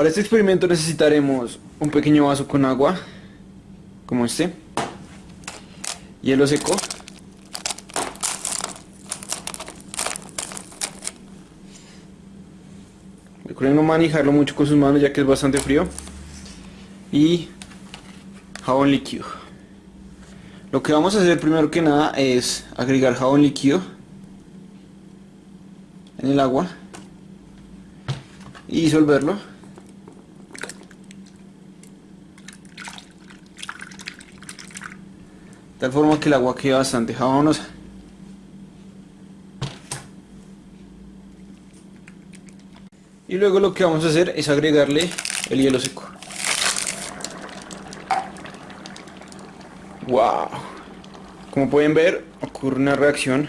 Para este experimento necesitaremos un pequeño vaso con agua, como este, hielo seco, Recuerden no manejarlo mucho con sus manos ya que es bastante frío. Y jabón líquido. Lo que vamos a hacer primero que nada es agregar jabón líquido en el agua y disolverlo. Tal forma que el agua quede bastante jabonosa. Y luego lo que vamos a hacer es agregarle el hielo seco. ¡Wow! Como pueden ver, ocurre una reacción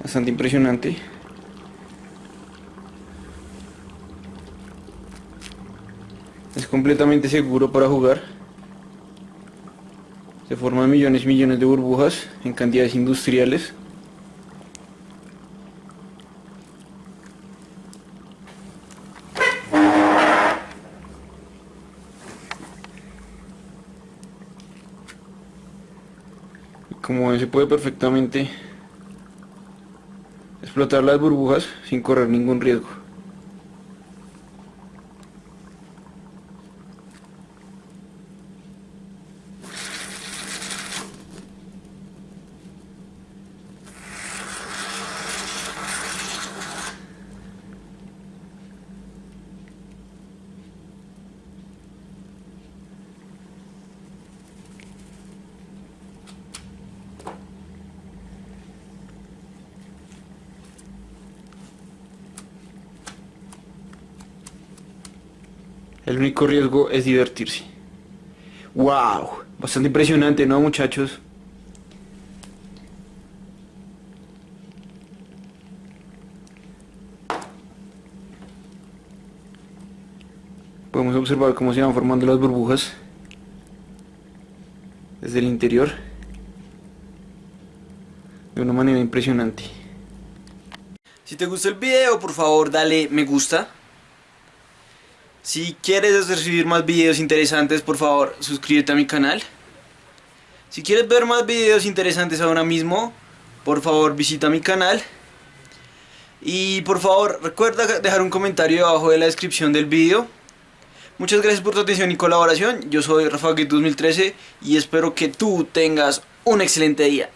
bastante impresionante. Es completamente seguro para jugar. Se forman millones y millones de burbujas en cantidades industriales. como se puede perfectamente explotar las burbujas sin correr ningún riesgo. El único riesgo es divertirse. ¡Wow! Bastante impresionante, ¿no, muchachos? Podemos observar cómo se van formando las burbujas desde el interior de una manera impresionante. Si te gustó el video, por favor dale me gusta si quieres recibir más videos interesantes, por favor, suscríbete a mi canal. Si quieres ver más videos interesantes ahora mismo, por favor visita mi canal. Y por favor, recuerda dejar un comentario abajo de la descripción del video. Muchas gracias por tu atención y colaboración. Yo soy Rafa 2013 y espero que tú tengas un excelente día.